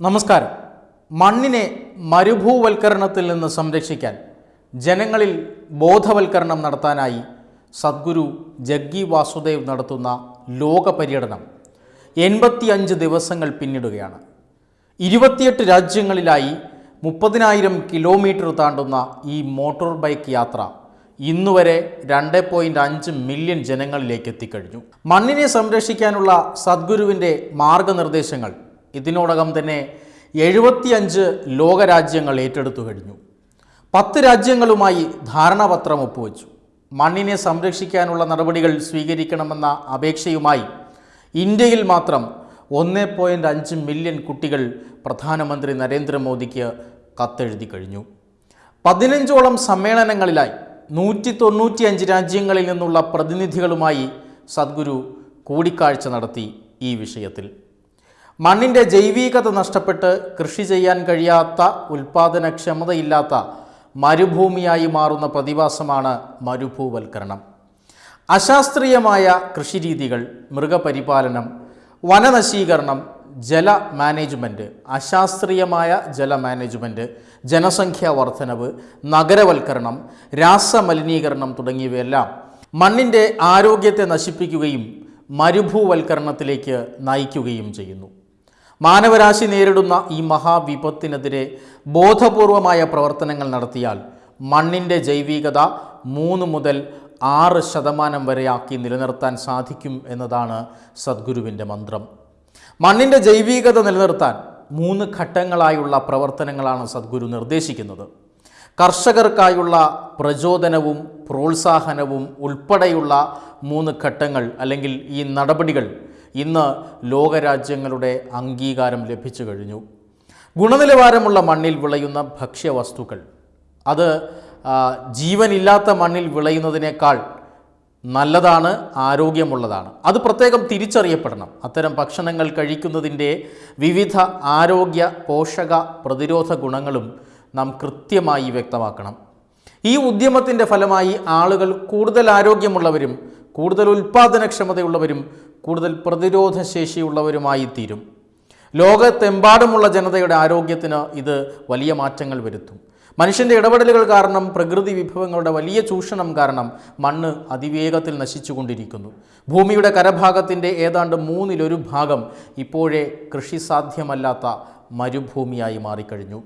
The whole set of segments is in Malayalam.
നമസ്കാരം. മണ്ണിനെ മരുഭൂവൽക്കരണത്തിൽ നിന്ന് സംരക്ഷിക്കാൻ ജനങ്ങളിൽ ബോധവൽക്കരണം നടത്താനായി സദ്ഗുരു ജഗ്ഗി വാസുദേവ് നടത്തുന്ന ലോക പര്യടനം എൺപത്തിയഞ്ച് ദിവസങ്ങൾ പിന്നിടുകയാണ്. ഇരുപത്തിയെട്ട് രാജ്യങ്ങളിലായി മുപ്പതിനായിരം കിലോമീറ്റർ താണ്ടുന്ന ഈ മോട്ടോർ ബൈക്ക് യാത്ര ഇന്നുവരെ രണ്ട് പോയിന്റ് അഞ്ച് മില്യൺ ജനങ്ങളിലേക്ക് എത്തിക്കഴിഞ്ഞു. മണ്ണിനെ സംരക്ഷിക്കാനുള്ള സദ്ഗുരുവിന്റെ മാർഗനിർദ്ദേശങ്ങൾ ഇതിനോടകം തന്നെ എഴുപത്തിയഞ്ച് ലോകരാജ്യങ്ങൾ ഏറ്റെടുത്തു കഴിഞ്ഞു. പത്ത് രാജ്യങ്ങളുമായി ധാരണാപത്രം ഒപ്പുവെച്ചു. മണ്ണിനെ സംരക്ഷിക്കാനുള്ള നടപടികൾ സ്വീകരിക്കണമെന്ന അപേക്ഷയുമായി ഇന്ത്യയിൽ മാത്രം ഒന്ന് പോയിന്റ് അഞ്ച് മില്യൺ കുട്ടികൾ പ്രധാനമന്ത്രി നരേന്ദ്രമോദിക്ക് കത്തെഴുതി കഴിഞ്ഞു. പതിനഞ്ചോളം സമ്മേളനങ്ങളിലായി നൂറ്റി തൊണ്ണൂറ്റിയഞ്ച് രാജ്യങ്ങളിൽ നിന്നുള്ള പ്രതിനിധികളുമായി സദ്ഗുരു കൂടിക്കാഴ്ച നടത്തി ഈ വിഷയത്തിൽ. മണ്ണിന്റെ ജൈവികത നഷ്ടപ്പെട്ട് കൃഷി ചെയ്യാൻ കഴിയാത്ത ഉൽപാദനക്ഷമതയില്ലാത്ത മരുഭൂമിയായി മാറുന്ന പ്രതിഭാസമാണ് മരുഭൂവൽക്കരണം. അശാസ്ത്രീയമായ കൃഷിരീതികൾ മൃഗപരിപാലനം വനനശീകരണം ജല മാനേജ്മെന്റ് അശാസ്ത്രീയമായ ജല മാനേജ്മെന്റ് ജനസംഖ്യാ വർധനവ് നഗരവൽക്കരണം രാസമലിനീകരണം തുടങ്ങിയവയെല്ലാം മണ്ണിന്റെ ആരോഗ്യത്തെ നശിപ്പിക്കുകയും മരുഭൂവൽക്കരണത്തിലേക്ക് നയിക്കുകയും ചെയ്യുന്നു. മാനവരാശി നേരിടുന്ന ഈ മഹാവിപത്തിനെതിരെ ബോധപൂർവമായ പ്രവർത്തനങ്ങൾ നടത്തിയാൽ മണ്ണിന്റെ ജൈവികത മൂന്ന് മുതൽ ആറ് ശതമാനം വരെയാക്കി നിലനിർത്താൻ സാധിക്കും എന്നതാണ് സദ്ഗുരുവിന്റെ മന്ത്രം. മണ്ണിന്റെ ജൈവികത നിലനിർത്താൻ മൂന്ന് ഘട്ടങ്ങളായുള്ള പ്രവർത്തനങ്ങളാണ് സദ്ഗുരു നിർദ്ദേശിക്കുന്നത്. കർഷകർക്കായുള്ള പ്രചോദനവും പ്രോത്സാഹനവും ഉൾപ്പെടെയുള്ള മൂന്ന് ഘട്ടങ്ങൾ അല്ലെങ്കിൽ ഈ നടപടികൾ ഇന്ന് ലോകരാജ്യങ്ങളുടെ അംഗീകാരം ലഭിച്ചു കഴിഞ്ഞു. ഗുണനിലവാരമുള്ള മണ്ണിൽ വിളയുന്ന ഭക്ഷ്യവസ്തുക്കൾ. അത് ജീവനില്ലാത്ത മണ്ണിൽ വിളയുന്നതിനേക്കാൾ നല്ലതാണ് ആരോഗ്യമുള്ളതാണ്. അത് പ്രത്യേകം തിരിച്ചറിയപ്പെടണം. അത്തരം ഭക്ഷണങ്ങൾ കഴിക്കുന്നതിന്റെ വിവിധ ആരോഗ്യ പോഷക പ്രതിരോധ ഗുണങ്ങളും നാം കൃത്യമായി വ്യക്തമാക്കണം. ഈ ഉദ്യമത്തിന്റെ ഫലമായി ആളുകൾ കൂടുതൽ ആരോഗ്യമുള്ളവരും കൂടുതൽ ഉൽപ്പാദനക്ഷമതയുള്ളവരും കൂടുതൽ പ്രതിരോധശേഷിയുള്ളവരുമായി തീരും ലോകത്തെമ്പാടുമുള്ള ജനതയുടെ ആരോഗ്യത്തിന് ഇത് വലിയ മാറ്റങ്ങൾ വരുത്തും. മനുഷ്യന്റെ ഇടപെടലുകൾ കാരണം പ്രകൃതി വിഭവങ്ങളുടെ വലിയ ചൂഷണം കാരണം മണ്ണ് അതിവേഗത്തിൽ നശിച്ചുകൊണ്ടിരിക്കുന്നു. ഭൂമിയുടെ കരഭാഗത്തിന്റെ ഏതാണ്ട് മൂന്നിലൊരു ഭാഗം ഇപ്പോഴേ കൃഷി സാധ്യമല്ലാത്ത മരുഭൂമിയായി മാറിക്കഴിഞ്ഞു.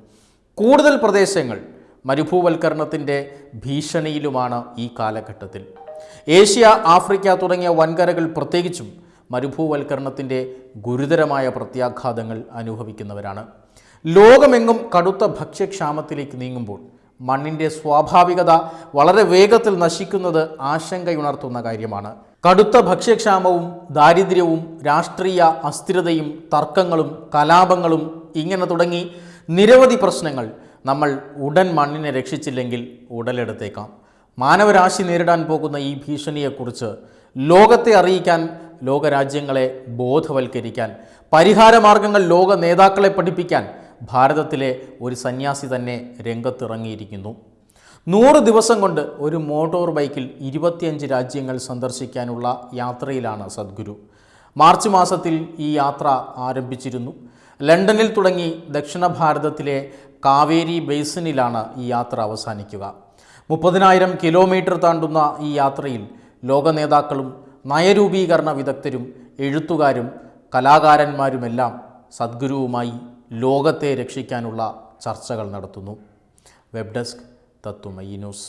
കൂടുതൽ പ്രദേശങ്ങൾ മരുഭൂവൽക്കരണത്തിന്റെ ഭീഷണിയിലുമാണ് ഈ കാലഘട്ടത്തിൽ. ഏഷ്യ ആഫ്രിക്ക തുടങ്ങിയ വൻകരകൾ പ്രത്യേകിച്ചും മരുഭൂവൽക്കരണത്തിന്റെ ഗുരുതരമായ പ്രത്യാഘാതങ്ങൾ അനുഭവിക്കുന്നവരാണ്. ലോകമെങ്ങും കടുത്ത ഭക്ഷ്യക്ഷാമത്തിലേക്ക് നീങ്ങുമ്പോൾ മണ്ണിന്റെ സ്വാഭാവികത വളരെ വേഗത്തിൽ നശിക്കുന്നത് ആശങ്കയുണർത്തുന്ന കാര്യമാണ്. കടുത്ത ഭക്ഷ്യക്ഷാമവും ദാരിദ്ര്യവും രാഷ്ട്രീയ അസ്ഥിരതയും തർക്കങ്ങളും കലാപങ്ങളും ഇങ്ങനെ തുടങ്ങി നിരവധി പ്രശ്നങ്ങൾ നമ്മൾ ഉടൻ മണ്ണിനെ രക്ഷിച്ചില്ലെങ്കിൽ ഉടലെടുത്തേക്കാം. മാനവരാശി നേരിടാൻ പോകുന്ന ഈ ഭീഷണിയെക്കുറിച്ച് ലോകത്തെ അറിയിക്കാൻ ലോകരാജ്യങ്ങളെ ബോധവൽക്കരിക്കാൻ പരിഹാരമാർഗങ്ങൾ ലോക നേതാക്കളെ പഠിപ്പിക്കാൻ ഭാരതത്തിലെ ഒരു സന്യാസി തന്നെ രംഗത്തിറങ്ങിയിരിക്കുന്നു. നൂറ് ദിവസം കൊണ്ട് ഒരു മോട്ടോർ ബൈക്കിൽ ഇരുപത്തിയഞ്ച് രാജ്യങ്ങൾ സന്ദർശിക്കാനുള്ള യാത്രയിലാണ് സദ്ഗുരു. മാർച്ച് മാസത്തിൽ ഈ യാത്ര ആരംഭിച്ചിരുന്നു. ലണ്ടനിൽ തുടങ്ങി ദക്ഷിണ ഭാരതത്തിലെ കാവേരി ബേസിനിലാണ് ഈ യാത്ര അവസാനിക്കുക. മുപ്പതിനായിരം കിലോമീറ്റർ താണ്ടുന്ന ഈ യാത്രയിൽ ലോക നേതാക്കളും നയരൂപീകരണ വിദഗ്ധരും എഴുത്തുകാരും കലാകാരന്മാരുമെല്ലാം സദ്ഗുരുവുമായി ലോകത്തെ രക്ഷിക്കാനുള്ള ചർച്ചകൾ നടത്തുന്നു. വെബ് ഡെസ്ക് തത്തുമയി ന്യൂസ്.